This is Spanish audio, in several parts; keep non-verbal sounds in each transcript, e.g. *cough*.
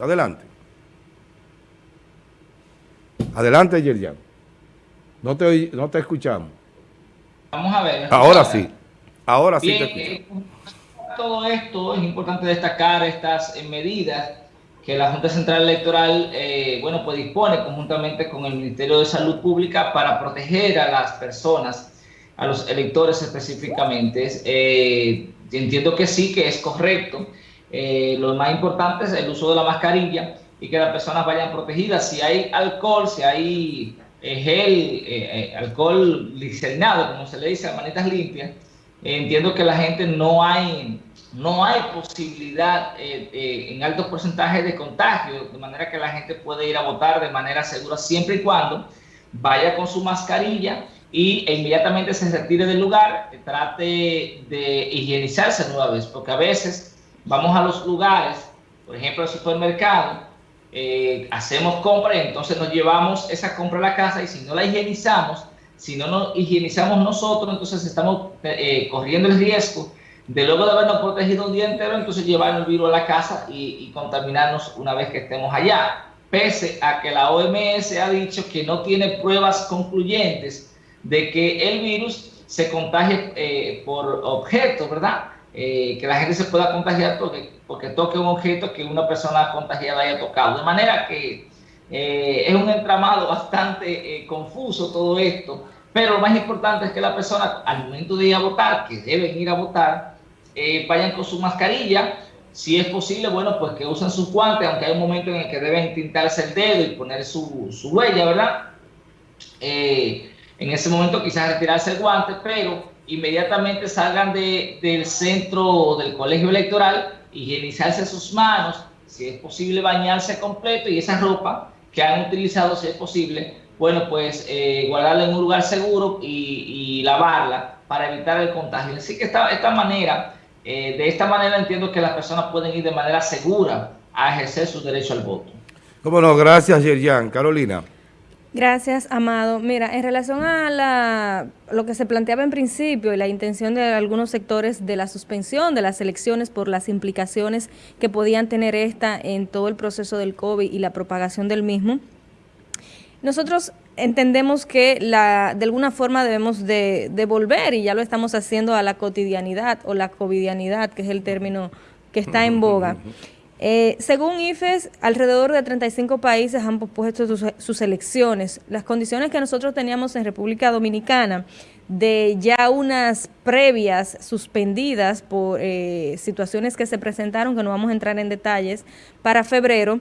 Adelante. Adelante, Yerjan. No te, no te escuchamos. Vamos a ver. Ahora sí. Ahora sí te escuchamos. Eh, todo esto es importante destacar estas eh, medidas que la Junta Central Electoral, eh, bueno, pues dispone conjuntamente con el Ministerio de Salud Pública para proteger a las personas, a los electores específicamente. entiendo que sí, que es correcto. Lo más importante es el uso de la mascarilla y que las personas vayan protegidas. Si hay alcohol, si hay eh, gel, eh, eh, alcohol licenado, como se le dice, a manitas limpias, entiendo que la gente no hay, no hay posibilidad en altos porcentajes de contagio, de manera que la gente puede ir a votar de manera segura siempre y cuando vaya con su mascarilla y e inmediatamente se retire del lugar, trate de higienizarse nueva vez, porque a veces vamos a los lugares, por ejemplo, al supermercado, eh, hacemos compra y entonces nos llevamos esa compra a la casa y si no la higienizamos, si no nos higienizamos nosotros, entonces estamos eh, corriendo el riesgo de luego de habernos protegido un día entero, entonces llevar el virus a la casa y, contaminarnos una vez que estemos allá. Pese a que la OMS ha dicho que no tiene pruebas concluyentes de que el virus se contagie eh, por objeto, ¿verdad? Que la gente se pueda contagiar porque porque toque un objeto que una persona contagiada haya tocado. De manera que eh, es un entramado *laughs* bastante eh, confuso todo esto, pero lo más importante es que la persona al momento de ir a votar, que deben ir a votar, eh, vayan con su mascarilla, si es posible, bueno, pues que usen sus guantes, aunque hay un momento en el que deben tintarse el dedo y poner su, su huella, ¿verdad? en ese momento quizás retirarse el guante, pero inmediatamente salgan de, del centro del colegio electoral higienizarse sus manos, si es posible bañarse completo y esa ropa que han utilizado, si es posible, bueno, pues eh, guardarla en un lugar seguro y, lavarla para evitar el contagio. Así que esta, esta manera, eh, de esta manera entiendo que las personas pueden ir de manera segura a ejercer su derecho al voto. Cómo no, gracias Yerjan. Carolina. Gracias, Amado. Mira, en relación a la, lo que se planteaba en principio y la intención de algunos sectores de la suspensión de las elecciones por las implicaciones que podían tener esta en todo el proceso del COVID y la propagación del mismo, nosotros entendemos que la, de alguna forma debemos de, de volver, y ya lo estamos haciendo, a la cotidianidad o la covidianidad, que es el término que está en boga. Eh, según IFES, alrededor de 35 países han pospuesto sus, elecciones. Las condiciones que nosotros teníamos en República Dominicana de ya unas previas suspendidas por eh, situaciones que se presentaron, que no vamos a entrar en detalles, para febrero,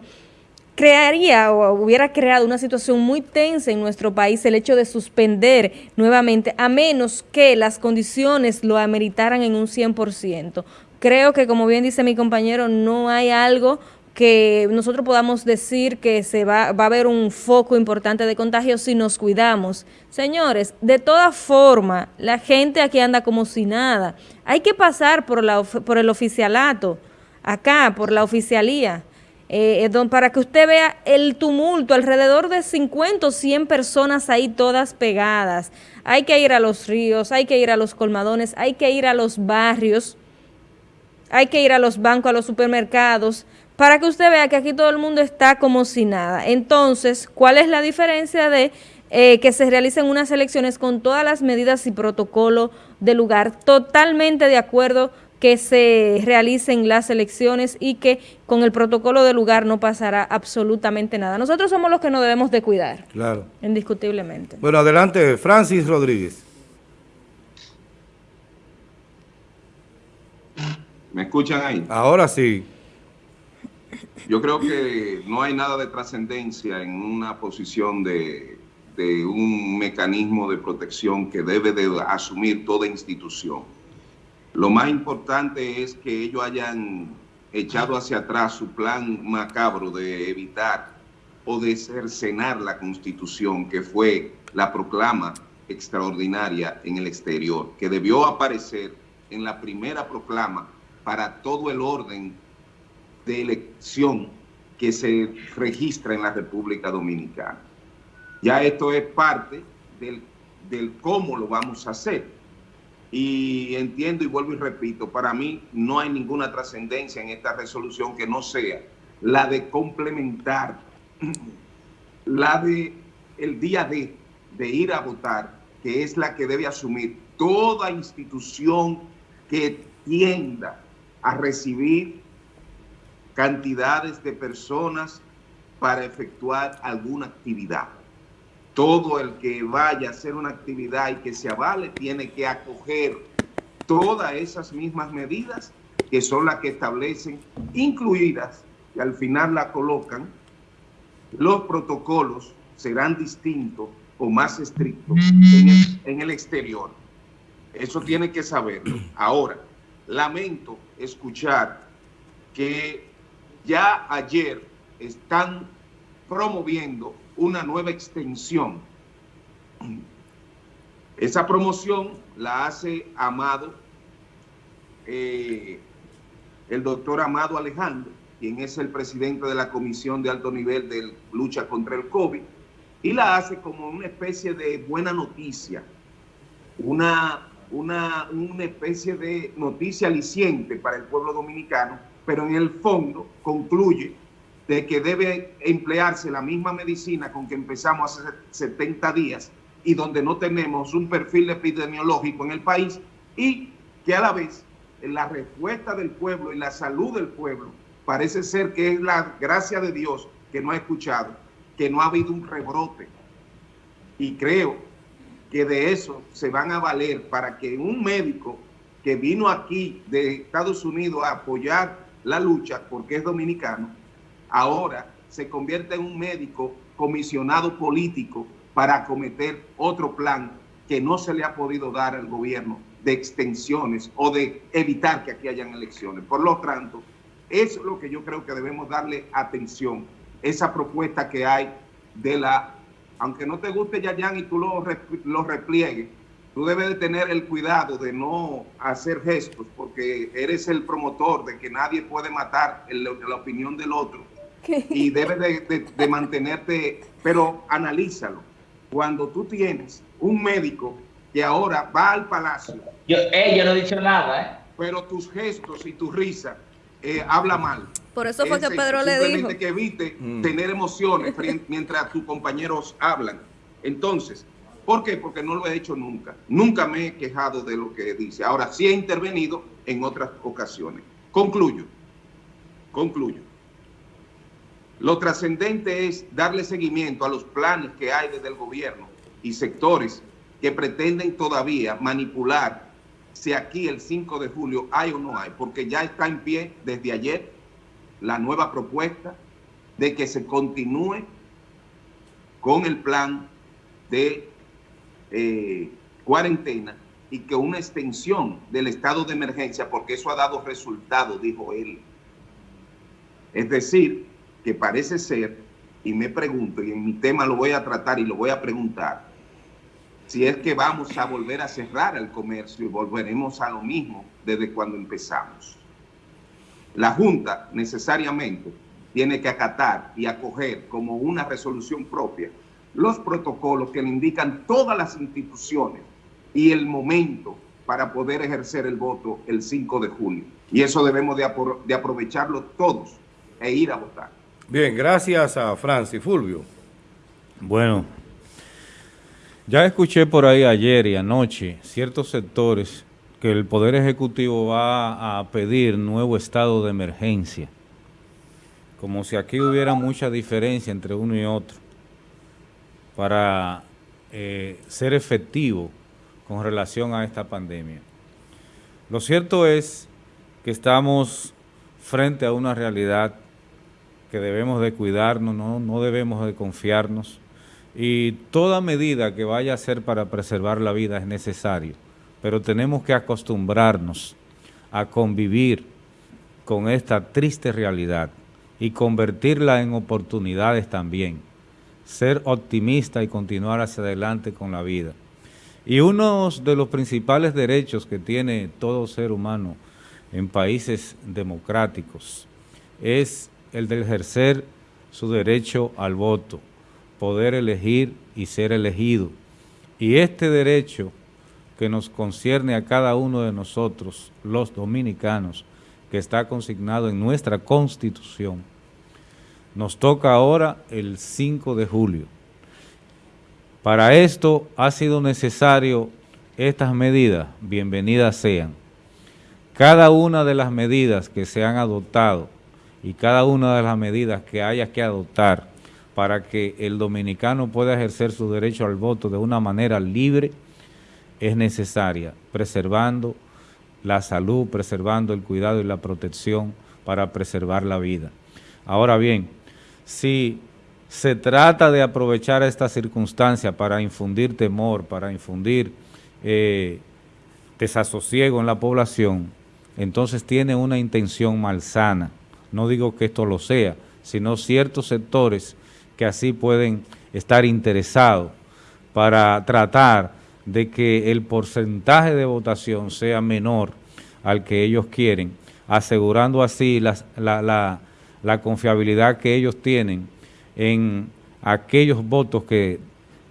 crearía o hubiera creado una situación muy tensa en nuestro país el hecho de suspender nuevamente, a menos que las condiciones lo ameritaran en un 100% creo que como bien dice mi compañero, no hay algo que nosotros podamos decir que se va, va a haber un foco importante de contagio si nos cuidamos. Señores, de toda forma, la gente aquí anda como si nada. Hay que pasar por, la, por el oficialato, acá, por la oficialía, eh, para que usted vea el tumulto, alrededor de 50 o 100 personas ahí todas pegadas. Hay que ir a los ríos, hay que ir a los colmadones, hay que ir a los barrios, hay que ir a los bancos, a los supermercados, para que usted vea que aquí todo el mundo está como si nada. Entonces, ¿cuál es la diferencia de eh, que se realicen unas elecciones con todas las medidas y protocolo de lugar? Totalmente de acuerdo que se realicen las elecciones y que con el protocolo de lugar no pasará absolutamente nada. Nosotros somos los que nos debemos de cuidar. Claro. Indiscutiblemente. Bueno, adelante, Francis Rodríguez. ¿Me escuchan ahí? Ahora sí. Yo creo que no hay nada de trascendencia en una posición de, un mecanismo de protección que debe de asumir toda institución. Lo más importante es que ellos hayan echado hacia atrás su plan macabro de evitar o de cercenar la Constitución, que fue la proclama extraordinaria en el exterior, que debió aparecer en la primera proclama para todo el orden de elección que se registra en la República Dominicana. Ya esto es parte del, del cómo lo vamos a hacer. Y entiendo y vuelvo y repito, para mí no hay ninguna trascendencia en esta resolución que no sea la de complementar, *clears throat* la de el día de, de ir a votar, que es la que debe asumir toda institución que tienda a recibir cantidades de personas para efectuar alguna actividad. Todo el que vaya a hacer una actividad y que se avale tiene que acoger todas esas mismas medidas que son las que establecen, incluidas, y al final la colocan, los protocolos serán distintos o más estrictos en el, en el exterior. Eso tiene que saberlo. Ahora, lamento escuchar que ya ayer están promoviendo una nueva extensión. Esa promoción la hace Amado, eh, el doctor Amado Alejandro, quien es el presidente de la Comisión de Alto Nivel de Lucha contra el COVID, y la hace como una especie de buena noticia, una, una, una especie de noticia aliciente para el pueblo dominicano, pero en el fondo concluye de que debe emplearse la misma medicina con que empezamos hace 70 días y donde no tenemos un perfil epidemiológico en el país y que a la vez la respuesta del pueblo y la salud del pueblo parece ser que es la gracia de Dios que no ha escuchado, que no ha habido un rebrote. Y creo que de eso se van a valer para que un médico que vino aquí de Estados Unidos a apoyar la lucha, porque es dominicano, ahora se convierte en un médico comisionado político para acometer otro plan que no se le ha podido dar al gobierno de extensiones o de evitar que aquí hayan elecciones. Por lo tanto, eso es lo que yo creo que debemos darle atención, esa propuesta que hay de la, aunque no te guste Yayan y tú lo, lo repliegues, tú debes de tener el cuidado de no hacer gestos porque eres el promotor de que nadie puede matar la opinión del otro y debes de, mantenerte, pero analízalo. Cuando tú tienes un médico que ahora va al palacio. Yo, eh, no he dicho nada, ¿eh? Pero tus gestos y tu risa eh, habla mal. Por eso fue que Pedro le dijo. que evite mm. tener emociones *laughs* mientras tus compañeros hablan. Entonces, ¿por qué? Porque no lo he hecho nunca. Nunca me he quejado de lo que dice. Ahora sí he intervenido en otras ocasiones. Concluyo. Concluyo. Lo trascendente es darle seguimiento a los planes que hay desde el gobierno y sectores que pretenden todavía manipular si aquí el 5 de julio hay o no hay, porque ya está en pie desde ayer la nueva propuesta de que se continúe con el plan de eh, cuarentena y que una extensión del estado de emergencia, porque eso ha dado resultado, dijo él. Es decir, que parece ser, y me pregunto, y en mi tema lo voy a tratar y lo voy a preguntar, si es que vamos a volver a cerrar el comercio y volveremos a lo mismo desde cuando empezamos. La Junta necesariamente tiene que acatar y acoger como una resolución propia los protocolos que le indican todas las instituciones y el momento para poder ejercer el voto el 5 de junio. Y eso debemos de, de aprovecharlo todos e ir a votar. Bien, gracias a Francis. Fulvio. Bueno, ya escuché por ahí ayer y anoche ciertos sectores que el Poder Ejecutivo va a pedir nuevo estado de emergencia, como si aquí hubiera mucha diferencia entre uno y otro, para eh, ser efectivo con relación a esta pandemia. Lo cierto es que estamos frente a una realidad que debemos de cuidarnos, no, no debemos de confiarnos y toda medida que vaya a ser para preservar la vida es necesario, pero tenemos que acostumbrarnos a convivir con esta triste realidad y convertirla en oportunidades también, ser optimista y continuar hacia adelante con la vida. Y uno de los principales derechos que tiene todo ser humano en países democráticos es el de ejercer su derecho al voto, poder elegir y ser elegido. Y este derecho que nos concierne a cada uno de nosotros, los dominicanos, que está consignado en nuestra Constitución, Nos toca ahora el 5 de julio. Para esto ha sido necesario estas medidas, bienvenidas sean. Cada una de las medidas que se han adoptado y cada una de las medidas que haya que adoptar para que el dominicano pueda ejercer su derecho al voto de una manera libre es necesaria, preservando la salud, preservando el cuidado y la protección para preservar la vida. Ahora bien, si se trata de aprovechar esta circunstancia para infundir temor, para infundir eh, desasosiego en la población, entonces tiene una intención malsana. No digo que esto lo sea, sino ciertos sectores que así pueden estar interesados para tratar de que el porcentaje de votación sea menor al que ellos quieren, asegurando así la, la, confiabilidad que ellos tienen en aquellos votos que,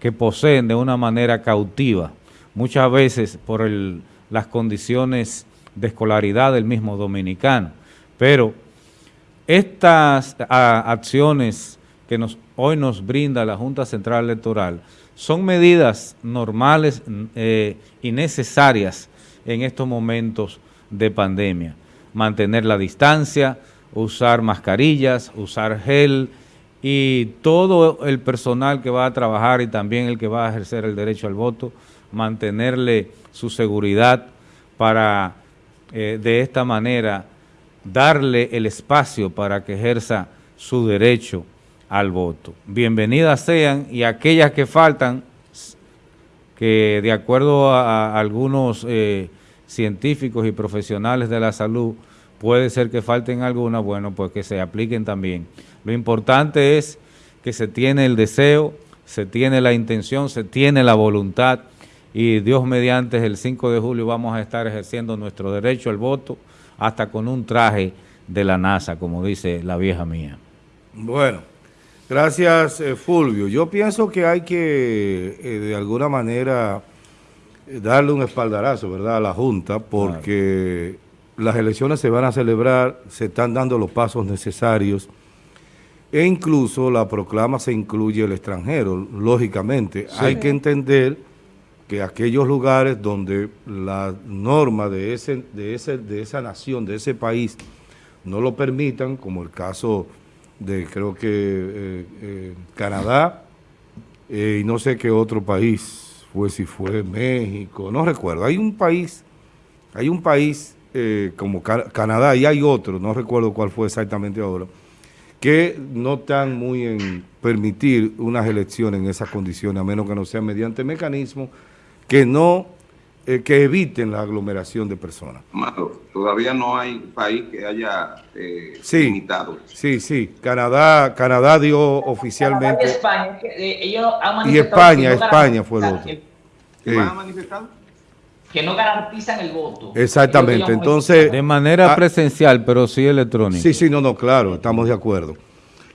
que, poseen de una manera cautiva, muchas veces por el, las condiciones de escolaridad del mismo dominicano. Pero estas acciones que nos, hoy nos brinda la Junta Central Electoral son medidas normales eh, y necesarias en estos momentos de pandemia. Mantener la distancia, usar mascarillas, usar gel y todo el personal que va a trabajar y también el que va a ejercer el derecho al voto, mantenerle su seguridad para eh, de esta manera darle el espacio para que ejerza su derecho al voto. Bienvenidas sean y aquellas que faltan, que de acuerdo a, algunos eh, científicos y profesionales de la salud, puede ser que falten algunas, bueno, pues que se apliquen también. Lo importante es que se tiene el deseo, se tiene la intención, se tiene la voluntad y Dios mediante el 5 de julio vamos a estar ejerciendo nuestro derecho al voto hasta con un traje de la NASA, como dice la vieja mía. Bueno. Gracias, eh, Fulvio. Yo pienso que hay que, eh, de alguna manera, darle un espaldarazo, ¿verdad?, a la Junta, porque las elecciones se van a celebrar, se están dando los pasos necesarios, e incluso la proclama se incluye el extranjero, lógicamente. Hay que entender que aquellos lugares donde la norma de, ese, de, ese, de esa nación, de ese país, no lo permitan, como el caso de creo que eh, eh, Canadá eh, y no sé qué otro país fue, si fue México, no recuerdo. Hay un país, hay un país como Canadá y hay otro, no recuerdo cuál fue exactamente ahora, que no están muy en permitir unas elecciones en esas condiciones, a menos que no sea mediante mecanismos que no eh, que eviten la aglomeración de personas. todavía no hay país que haya eh, sí, limitado. Sí, sí. Canadá, Canadá dio oficialmente. y España, eh, ellos han y España, España fue el otro. ¿Qué van a manifestar? Que no garantizan el voto. Exactamente, entonces... De manera ah, presencial, pero sí electrónica. Sí, sí, no, no, claro, estamos de acuerdo.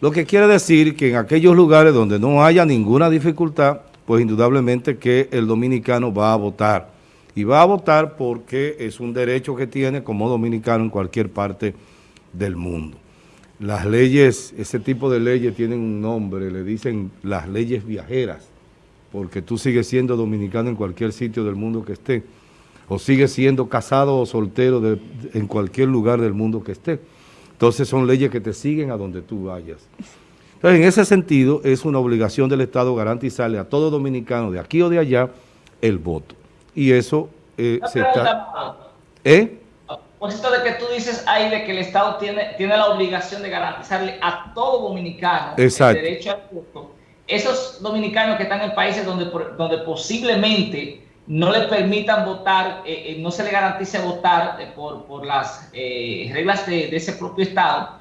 Lo que quiere decir que en aquellos lugares donde no haya ninguna dificultad, pues indudablemente que el dominicano va a votar y va a votar porque es un derecho que tiene como dominicano en cualquier parte del mundo. Las leyes, ese tipo de leyes tienen un nombre, le dicen las leyes viajeras, porque tú sigues siendo dominicano en cualquier sitio del mundo que esté, o sigues siendo casado o soltero en cualquier lugar del mundo que esté. Entonces son leyes que te siguen a donde tú vayas. Entonces, en ese sentido, es una obligación del Estado garantizarle a todo dominicano de aquí o de allá el voto y eso eh, se está... ¿Eh? A propósito de que tú dices ahí de que el Estado tiene, tiene la obligación de garantizarle a todo dominicano el derecho al voto, esos dominicanos que están en países donde, donde posiblemente no le permitan votar, eh, eh, no se le garantice votar por, por, las reglas de, de, ese propio Estado,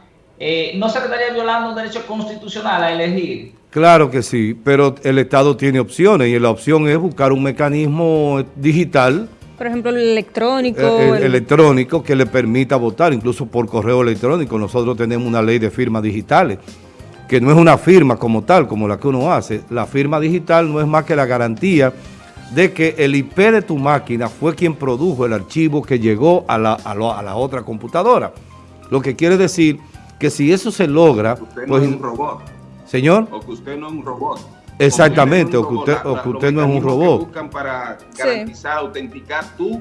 ¿no se estaría violando un derecho constitucional a elegir? Claro que sí, pero el Estado tiene opciones y la opción es buscar un mecanismo digital. Por ejemplo, el electrónico. Eh, el, electrónico que le permita votar, incluso por correo electrónico. Nosotros tenemos una ley de firmas digitales, que no es una firma como tal, como la que uno hace. La firma digital no es más que la garantía de que el IP de tu máquina fue quien produjo el archivo que llegó a la, a la otra computadora. Lo que quiere decir que si eso se logra, Usted no pues, es un robot. Señor, O que usted no es un robot. Exactamente, O que usted no o es que un usted robot. no es un Los mecanismos robot. que buscan para Sí. garantizar, autenticar tu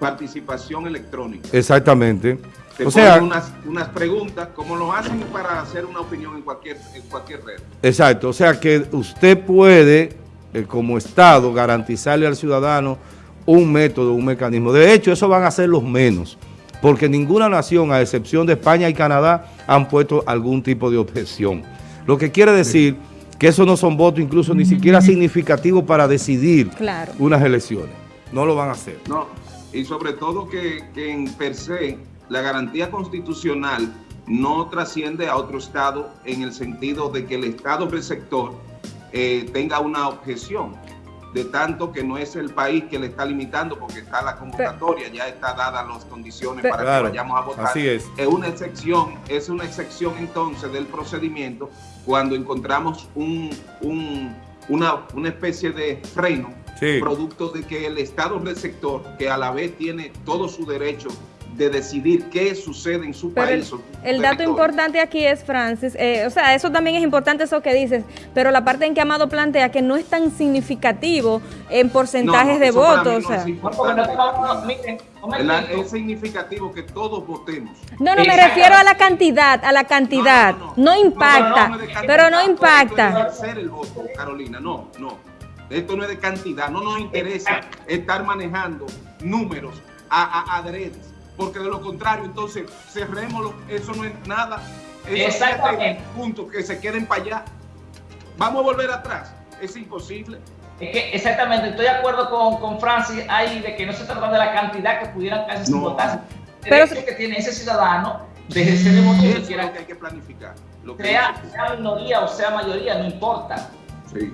participación electrónica. exactamente. Te O sea, unas, unas preguntas, como lo hacen para hacer una opinión en cualquier, en cualquier red. exacto, o sea que usted puede, eh, como Estado, garantizarle al ciudadano un método, un mecanismo. De hecho, eso van a ser los menos, porque ninguna nación, a excepción de España y Canadá, han puesto algún tipo de objeción. Lo que quiere decir que eso no son votos incluso ni siquiera significativos para decidir Claro. unas elecciones. No lo van a hacer. No, y sobre todo que, que en per se la garantía constitucional no trasciende a otro Estado en el sentido de que el Estado receptor eh, tenga una objeción, de tanto que no es el país que le está limitando porque está la convocatoria, ya está dadas las condiciones Pero- para Claro, que vayamos a votar. así es. Es una excepción, es una excepción entonces del procedimiento cuando encontramos un, un- una, una especie de freno Sí. producto de que el Estado receptor, que a la vez tiene todo su derecho de decidir qué sucede en su Pero país. el dato importante aquí es, Francis, eh, o sea, eso también es importante eso que dices, pero la parte en que Amado plantea que no es tan significativo en porcentajes No, de votos, no sea. es significativo que todos votemos. No, no, me refiero a la cantidad, a la cantidad. No, No, no, no. impacta, No, no, no, de pero no impacta. El voto, Carolina, no, no. Esto no es de cantidad, no nos interesa estar manejando números a, a adredes, porque de lo contrario, entonces cerrémoslo, eso no es nada. Exactamente. siete puntos que se queden para allá. Vamos a volver atrás, es imposible. Es que exactamente, estoy de acuerdo con, con Francis ahí de que no se trata de la cantidad que pudieran casi sin No. votar. El Pero derecho que tiene ese ciudadano de ejercer el voto Eso que es quiera, lo que hay que planificar. Lo que sea, sea minoría o sea mayoría, no importa. Sí.